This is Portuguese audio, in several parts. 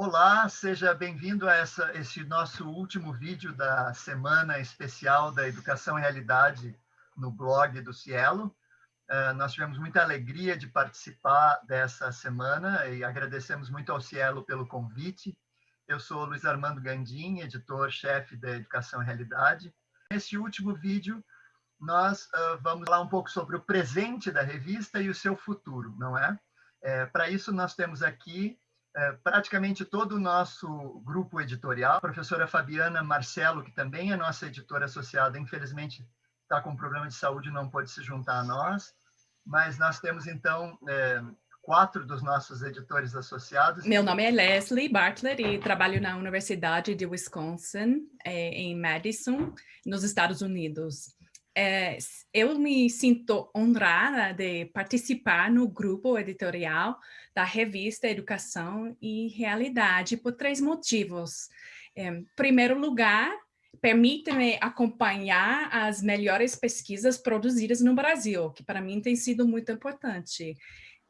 Olá, seja bem-vindo a essa, esse nosso último vídeo da semana especial da Educação e Realidade no blog do Cielo. Uh, nós tivemos muita alegria de participar dessa semana e agradecemos muito ao Cielo pelo convite. Eu sou Luiz Armando Gandim, editor-chefe da Educação e Realidade. Nesse último vídeo, nós uh, vamos falar um pouco sobre o presente da revista e o seu futuro, não é? é Para isso, nós temos aqui praticamente todo o nosso grupo editorial. A professora Fabiana Marcelo, que também é nossa editora associada, infelizmente está com um problema de saúde e não pode se juntar a nós, mas nós temos, então, é, quatro dos nossos editores associados. Meu nome é Leslie Bartlett e trabalho na Universidade de Wisconsin, é, em Madison, nos Estados Unidos é, eu me sinto honrada de participar no grupo editorial da revista Educação e Realidade por três motivos. Em primeiro lugar, permite-me acompanhar as melhores pesquisas produzidas no Brasil, que para mim tem sido muito importante.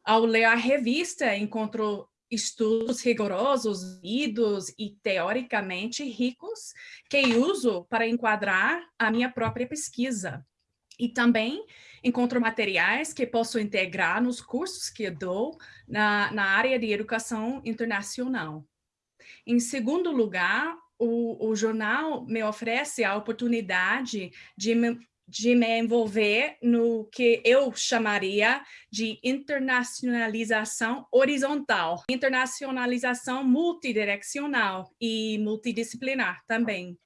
Ao ler a revista, encontro estudos rigorosos, lidos e teoricamente ricos que uso para enquadrar a minha própria pesquisa. E também encontro materiais que posso integrar nos cursos que dou na, na área de educação internacional. Em segundo lugar, o, o jornal me oferece a oportunidade de me, de me envolver no que eu chamaria de internacionalização horizontal, internacionalização multidirecional e multidisciplinar também.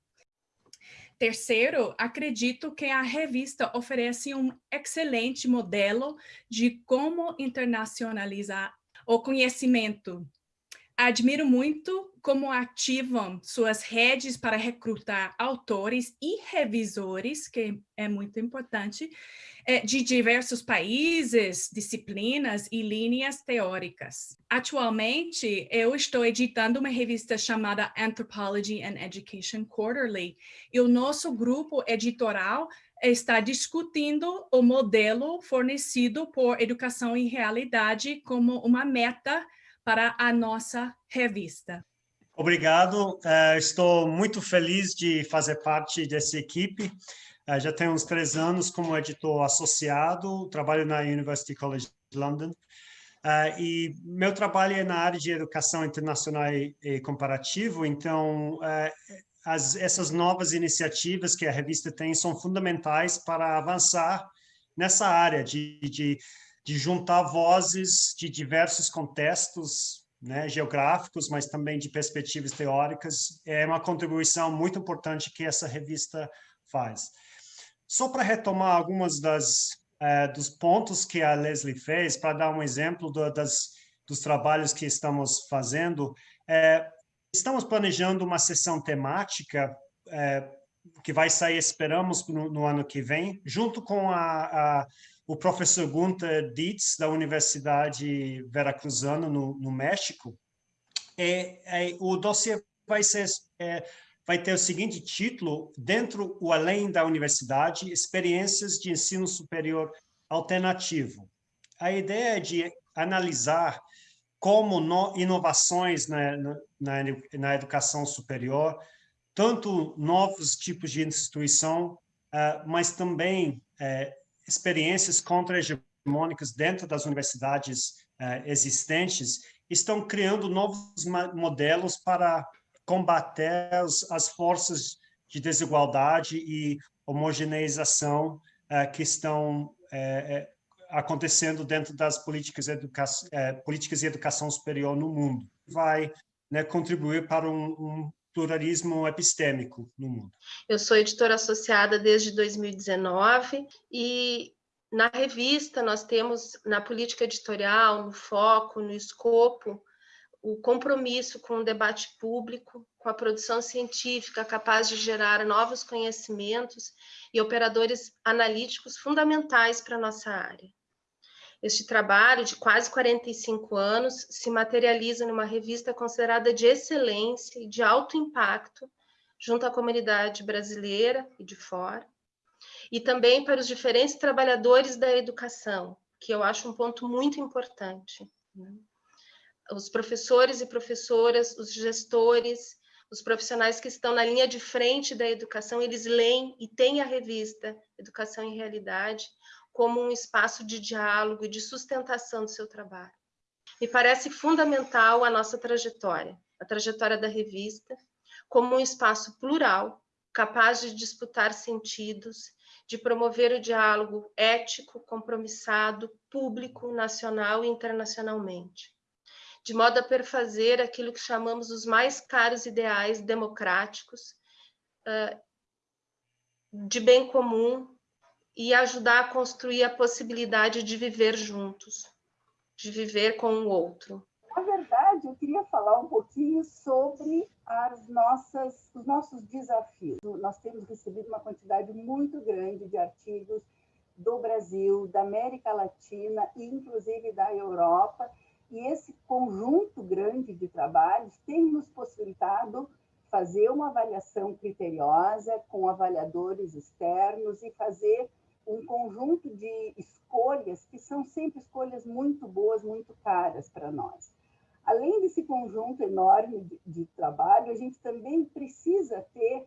Terceiro, acredito que a revista oferece um excelente modelo de como internacionalizar o conhecimento Admiro muito como ativam suas redes para recrutar autores e revisores, que é muito importante, eh, de diversos países, disciplinas e linhas teóricas. Atualmente, eu estou editando uma revista chamada Anthropology and Education Quarterly, e o nosso grupo editorial está discutindo o modelo fornecido por Educação e Realidade como uma meta para a nossa revista. Obrigado, uh, estou muito feliz de fazer parte dessa equipe. Uh, já tenho uns três anos como editor associado, trabalho na University College London. Uh, e meu trabalho é na área de educação internacional e, e comparativo, então as, essas novas iniciativas que a revista tem são fundamentais para avançar nessa área de, de de juntar vozes de diversos contextos né, geográficos, mas também de perspectivas teóricas. É uma contribuição muito importante que essa revista faz. Só para retomar algumas das uh, dos pontos que a Leslie fez, para dar um exemplo do, das, dos trabalhos que estamos fazendo, é, estamos planejando uma sessão temática é, que vai sair, esperamos, no, no, ano que vem, junto com a, a o professor Gunther Dietz, da Universidade Veracruzana, no, no México, é, é, o dossiê vai, ser, é, vai ter o seguinte título, Dentro o Além da Universidade, Experiências de Ensino Superior Alternativo. A ideia é de analisar como no, inovações na, na, na, educação superior, tanto novos tipos de instituição, uh, mas também uh, experiências contra-hegemônicas dentro das universidades uh, existentes estão criando novos modelos para combater as, as forças de desigualdade e homogeneização uh, que estão uh, acontecendo dentro das políticas, educa políticas de educação superior no mundo. Vai né, contribuir para um, um pluralismo epistêmico no mundo. Eu sou editora associada desde 2019 e na revista nós temos na política editorial, no foco, no escopo, o compromisso com o debate público, com a produção científica capaz de gerar novos conhecimentos e operadores analíticos fundamentais para a nossa área. Este trabalho, de quase 45 anos, se materializa numa revista considerada de excelência e de alto impacto junto à comunidade brasileira e de fora, e também para os diferentes trabalhadores da educação, que eu acho um ponto muito importante. Né? os professores e professoras, os gestores, os profissionais que estão na linha de frente da educação, eles leem e têm a revista Educação em Realidade como um espaço de diálogo e de sustentação do seu trabalho. Me parece fundamental a nossa trajetória, a trajetória da revista, como um espaço plural, capaz de disputar sentidos, de promover o diálogo ético, compromissado, público, nacional e internacionalmente de modo a perfazer aquilo que chamamos os mais caros ideais democráticos, de bem comum, e ajudar a construir a possibilidade de viver juntos, de viver com o outro. Na verdade, eu queria falar um pouquinho sobre as nossas, os nossos desafios. Nós temos recebido uma quantidade muito grande de artigos do Brasil, da América Latina e inclusive da Europa, e esse conjunto grande de trabalhos tem nos possibilitado fazer uma avaliação criteriosa com avaliadores externos e fazer um conjunto de escolhas que são sempre escolhas muito boas, muito caras para nós. Além desse conjunto enorme de, de trabalho, a gente também precisa ter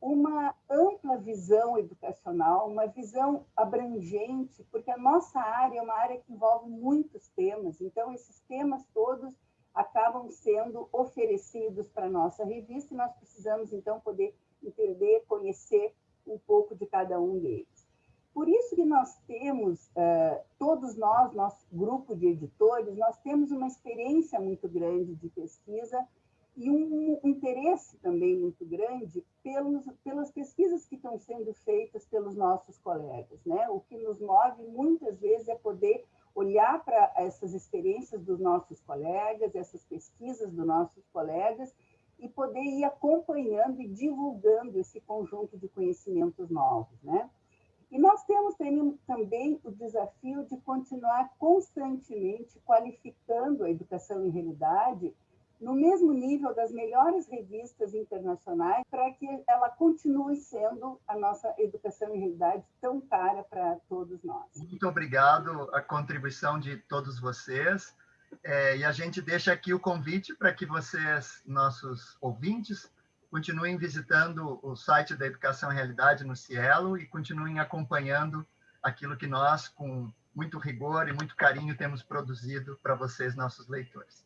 uma ampla visão educacional, uma visão abrangente, porque a nossa área é uma área que envolve muitos temas, então esses temas todos acabam sendo oferecidos para a nossa revista e nós precisamos então poder entender, conhecer um pouco de cada um deles. Por isso que nós temos, uh, todos nós, nosso grupo de editores, nós temos uma experiência muito grande de pesquisa e um interesse também muito grande pelos, pelas pesquisas que estão sendo feitas pelos nossos colegas. Né? O que nos move muitas vezes é poder olhar para essas experiências dos nossos colegas, essas pesquisas dos nossos colegas, e poder ir acompanhando e divulgando esse conjunto de conhecimentos novos. Né? E nós temos também o desafio de continuar constantemente qualificando a educação em realidade no mesmo nível das melhores revistas internacionais, para que ela continue sendo a nossa educação em realidade tão cara para todos nós. Muito obrigado a contribuição de todos vocês. É, e a gente deixa aqui o convite para que vocês, nossos ouvintes, continuem visitando o site da Educação Realidade no Cielo e continuem acompanhando aquilo que nós, com muito rigor e muito carinho, temos produzido para vocês, nossos leitores.